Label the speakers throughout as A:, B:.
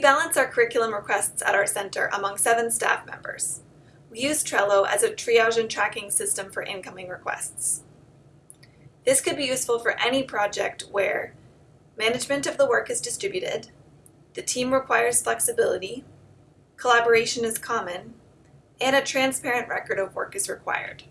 A: balance our curriculum requests at our center among seven staff members. We use Trello as a triage and tracking system for incoming requests. This could be useful for any project where management of the work is distributed, the team requires flexibility, collaboration is common, and a transparent record of work is required.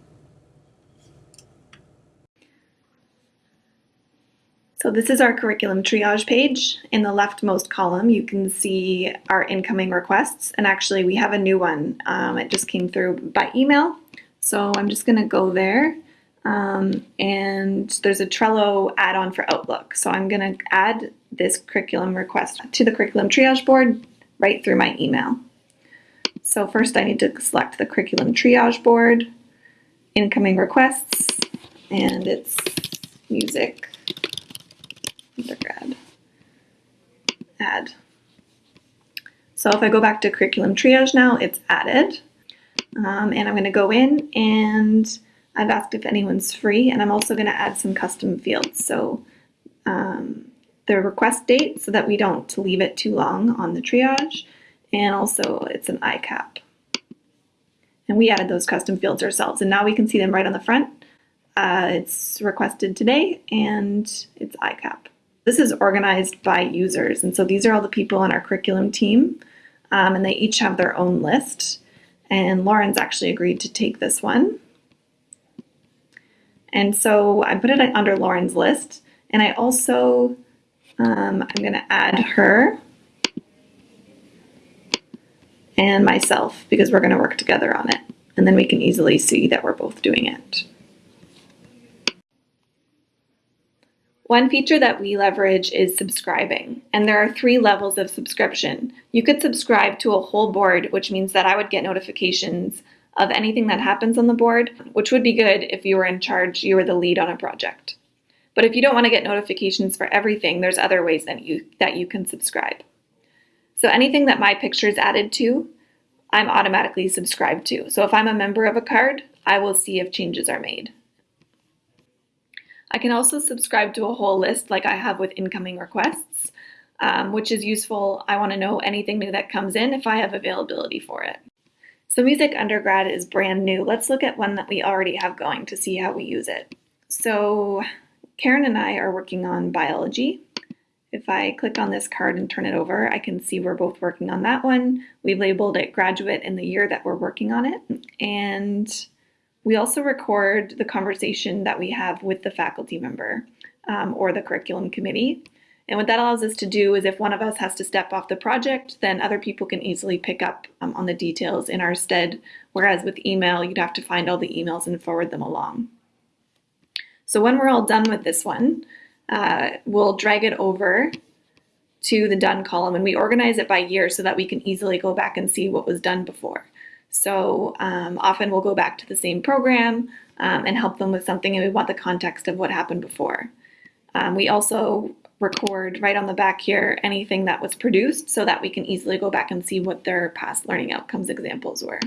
B: So this is our curriculum triage page. In the leftmost column, you can see our incoming requests. And actually, we have a new one. Um, it just came through by email. So I'm just going to go there. Um, and there's a Trello add-on for Outlook. So I'm going to add this curriculum request to the curriculum triage board right through my email. So first I need to select the curriculum triage board, incoming requests, and it's music undergrad. Add. So if I go back to curriculum triage now, it's added. Um, and I'm going to go in and I've asked if anyone's free and I'm also going to add some custom fields. So um, the request date so that we don't leave it too long on the triage and also it's an ICAP. And we added those custom fields ourselves and now we can see them right on the front. Uh, it's requested today and it's ICAP. This is organized by users and so these are all the people on our curriculum team um, and they each have their own list and Lauren's actually agreed to take this one. And so I put it under Lauren's list and I also, um, I'm gonna add her and myself because we're gonna work together on it. And then we can easily see that we're both doing it. One feature that we leverage is subscribing, and there are three levels of subscription. You could subscribe to a whole board, which means that I would get notifications of anything that happens on the board, which would be good if you were in charge, you were the lead on a project. But if you don't want to get notifications for everything, there's other ways that you, that you can subscribe. So anything that my picture is added to, I'm automatically subscribed to. So if I'm a member of a card, I will see if changes are made. I can also subscribe to a whole list like I have with incoming requests, um, which is useful. I want to know anything new that comes in if I have availability for it. So Music Undergrad is brand new. Let's look at one that we already have going to see how we use it. So Karen and I are working on biology. If I click on this card and turn it over, I can see we're both working on that one. We've labeled it graduate in the year that we're working on it. And we also record the conversation that we have with the faculty member um, or the curriculum committee. And what that allows us to do is if one of us has to step off the project, then other people can easily pick up um, on the details in our stead. Whereas with email, you'd have to find all the emails and forward them along. So when we're all done with this one, uh, we'll drag it over to the done column and we organize it by year so that we can easily go back and see what was done before. So um, often we'll go back to the same program um, and help them with something and we want the context of what happened before. Um, we also record right on the back here anything that was produced so that we can easily go back and see what their past learning outcomes examples were.